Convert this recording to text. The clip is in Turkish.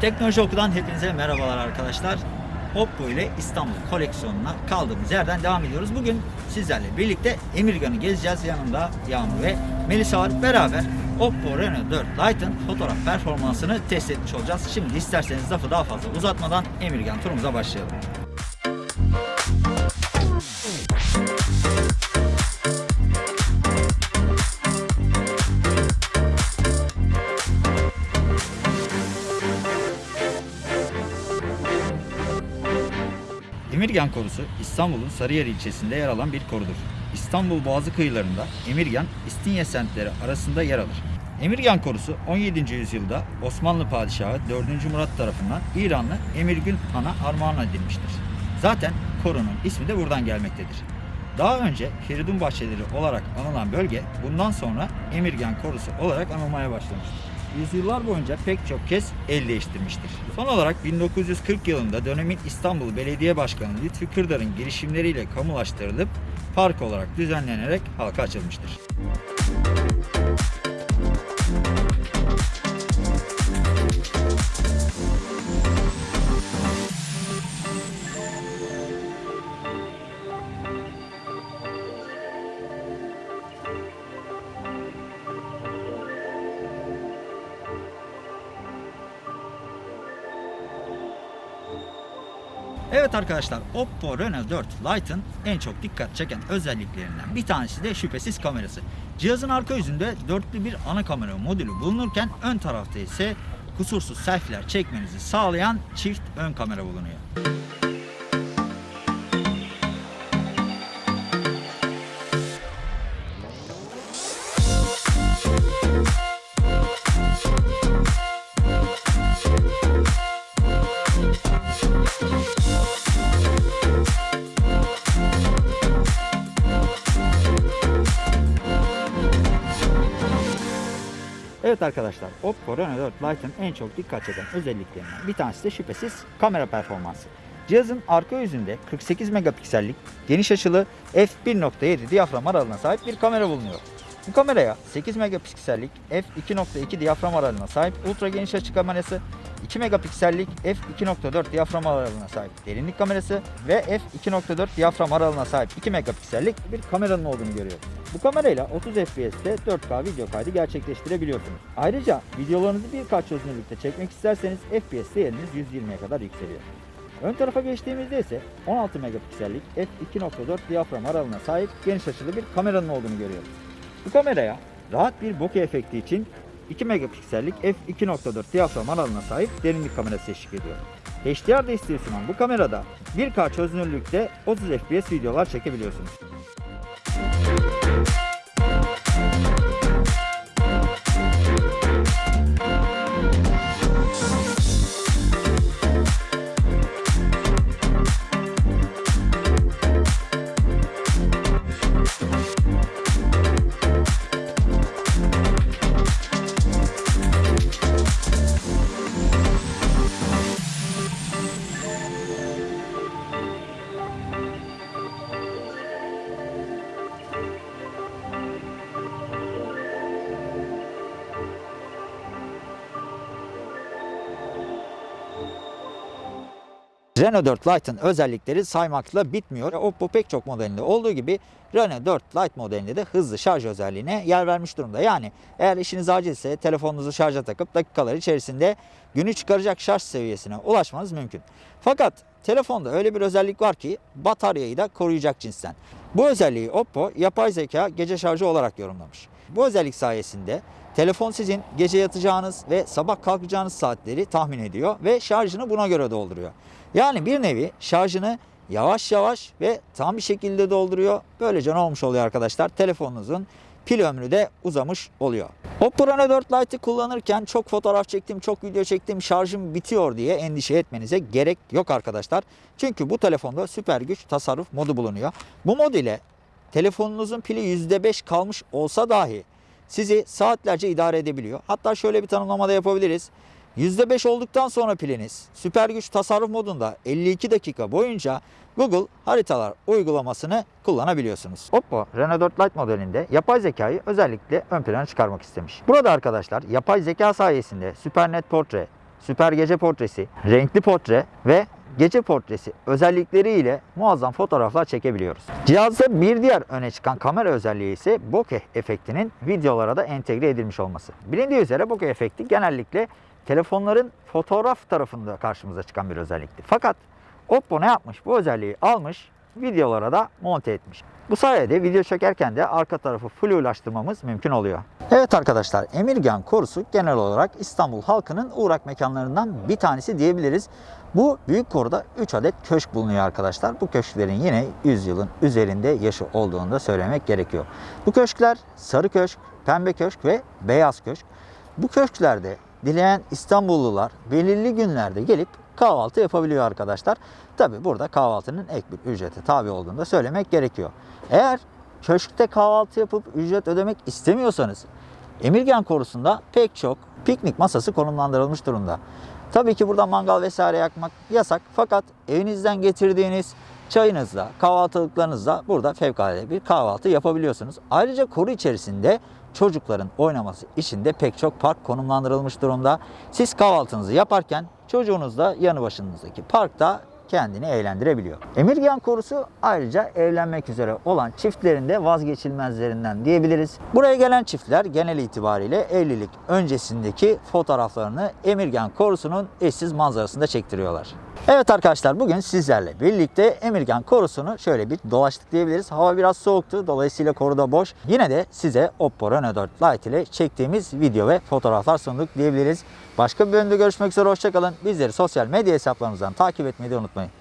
Teknoloji Oku'dan hepinize merhabalar arkadaşlar. Oppo ile İstanbul koleksiyonuna kaldığımız yerden devam ediyoruz. Bugün sizlerle birlikte Emirgan'ı gezeceğiz. Yanımda Yağmur ve Melisa var. Beraber Oppo Reno 4 Lite'ın fotoğraf performansını test etmiş olacağız. Şimdi isterseniz lafı daha fazla uzatmadan Emirgan turumuza başlayalım. Emirgan korusu İstanbul'un Sarıyer ilçesinde yer alan bir korudur. İstanbul Boğazı kıyılarında Emirgan, İstinye semtleri arasında yer alır. Emirgan korusu 17. yüzyılda Osmanlı Padişahı 4. Murat tarafından İranlı Emirgün Han'a armağan edilmiştir. Zaten korunun ismi de buradan gelmektedir. Daha önce Feridun Bahçeleri olarak anılan bölge bundan sonra Emirgan Korusu olarak anılmaya başlamıştır. Yüzyıllar boyunca pek çok kez el değiştirmiştir. Son olarak 1940 yılında dönemin İstanbul Belediye Başkanı Lütfi Kırdar'ın girişimleriyle kamulaştırılıp park olarak düzenlenerek halka açılmıştır. Evet arkadaşlar Oppo Reno 4 Lite'ın en çok dikkat çeken özelliklerinden bir tanesi de şüphesiz kamerası. Cihazın arka yüzünde dörtlü bir ana kamera modülü bulunurken ön tarafta ise kusursuz selfie'ler çekmenizi sağlayan çift ön kamera bulunuyor. Evet arkadaşlar Oppo Reno 4 Lite'ın en çok dikkat çeken özelliklerinden bir tanesi de şüphesiz kamera performansı. Cihazın arka yüzünde 48 megapiksellik geniş açılı f1.7 diyafram aralığına sahip bir kamera bulunuyor. Bu kameraya 8 megapiksellik f2.2 diyafram aralığına sahip ultra geniş açı kamerası, 2 megapiksellik f2.4 diyafram aralığına sahip derinlik kamerası ve f2.4 diyafram aralığına sahip 2 megapiksellik bir kameranın olduğunu görüyoruz. Bu kamerayla 30 FPS'te 4K video kaydı gerçekleştirebiliyorsunuz. Ayrıca videolarınızı birkaç çözünürlükte çekmek isterseniz FPS değeriniz 120'ye kadar yükseliyor. Ön tarafa geçtiğimizde ise 16 megapiksellik f2.4 diyafram aralığına sahip geniş açılı bir kameranın olduğunu görüyoruz. Bu kameraya rahat bir bokeh efekti için 2 megapiksellik f2.4 diyafram aralığına sahip derinlik kamerası eşlik ediyor. HDR desteği sunan bu kamerada 1K çözünürlükte 30 FPS videolar çekebiliyorsunuz. Reno 4 Lite'ın özellikleri saymakla bitmiyor. Oppo pek çok modelinde olduğu gibi Reno 4 Lite modelinde de hızlı şarj özelliğine yer vermiş durumda. Yani eğer işiniz acilse telefonunuzu şarja takıp dakikalar içerisinde günü çıkaracak şarj seviyesine ulaşmanız mümkün. Fakat telefonda öyle bir özellik var ki bataryayı da koruyacak cinsten. Bu özelliği Oppo yapay zeka gece şarjı olarak yorumlamış. Bu özellik sayesinde telefon sizin gece yatacağınız ve sabah kalkacağınız saatleri tahmin ediyor ve şarjını buna göre dolduruyor. Yani bir nevi şarjını yavaş yavaş ve tam bir şekilde dolduruyor. Böylece ne olmuş oluyor arkadaşlar? Telefonunuzun pil ömrü de uzamış oluyor. Oppo Reno 4 Lite'ı kullanırken çok fotoğraf çektim, çok video çektim, şarjım bitiyor diye endişe etmenize gerek yok arkadaşlar. Çünkü bu telefonda süper güç tasarruf modu bulunuyor. Bu mod ile telefonunuzun pili %5 kalmış olsa dahi sizi saatlerce idare edebiliyor. Hatta şöyle bir tanımlama da yapabiliriz. %5 olduktan sonra piliniz süper güç tasarruf modunda 52 dakika boyunca Google haritalar uygulamasını kullanabiliyorsunuz. Oppo Reno 4 Lite modelinde yapay zekayı özellikle ön plana çıkarmak istemiş. Burada arkadaşlar yapay zeka sayesinde SuperNet Portrait, süper gece portresi, renkli portre ve gece portresi özellikleriyle muazzam fotoğraflar çekebiliyoruz. Cihazda bir diğer öne çıkan kamera özelliği ise bokeh efektinin videolara da entegre edilmiş olması. Bilindiği üzere bokeh efekti genellikle telefonların fotoğraf tarafında karşımıza çıkan bir özellikti. Fakat Oppo ne yapmış? Bu özelliği almış, videolara da monte etmiş. Bu sayede video çekerken de arka tarafı flulaştırmamız mümkün oluyor. Evet arkadaşlar, Emirgan Korusu genel olarak İstanbul halkının uğrak mekanlarından bir tanesi diyebiliriz. Bu büyük koruda 3 adet köşk bulunuyor arkadaşlar. Bu köşklerin yine 100 yılın üzerinde yaşı olduğunu da söylemek gerekiyor. Bu köşkler sarı köşk, pembe köşk ve beyaz köşk. Bu köşklerde dileyen İstanbullular belirli günlerde gelip kahvaltı yapabiliyor arkadaşlar. Tabi burada kahvaltının ek bir ücrete tabi olduğunu da söylemek gerekiyor. Eğer köşkte kahvaltı yapıp ücret ödemek istemiyorsanız Emirgan Korusu'nda pek çok piknik masası konumlandırılmış durumda. Tabii ki burada mangal vesaire yakmak yasak fakat evinizden getirdiğiniz çayınızla, kahvaltılıklarınızla burada fevkalade bir kahvaltı yapabiliyorsunuz. Ayrıca koru içerisinde çocukların oynaması için de pek çok park konumlandırılmış durumda. Siz kahvaltınızı yaparken çocuğunuz da yanı başınızdaki parkta kendini eğlendirebiliyor. Emirgan korusu ayrıca evlenmek üzere olan çiftlerin de vazgeçilmezlerinden diyebiliriz. Buraya gelen çiftler genel itibariyle evlilik öncesindeki fotoğraflarını Emirgan korusunun eşsiz manzarasında çektiriyorlar. Evet arkadaşlar bugün sizlerle birlikte Emirgan korusunu şöyle bir dolaştık diyebiliriz. Hava biraz soğuktu dolayısıyla koruda boş. Yine de size Oppo Reno 4 Lite ile çektiğimiz video ve fotoğraflar sunduk diyebiliriz. Başka bir bölümde görüşmek üzere hoşçakalın. Bizleri sosyal medya hesaplarımızdan takip etmeyi de unutmayın.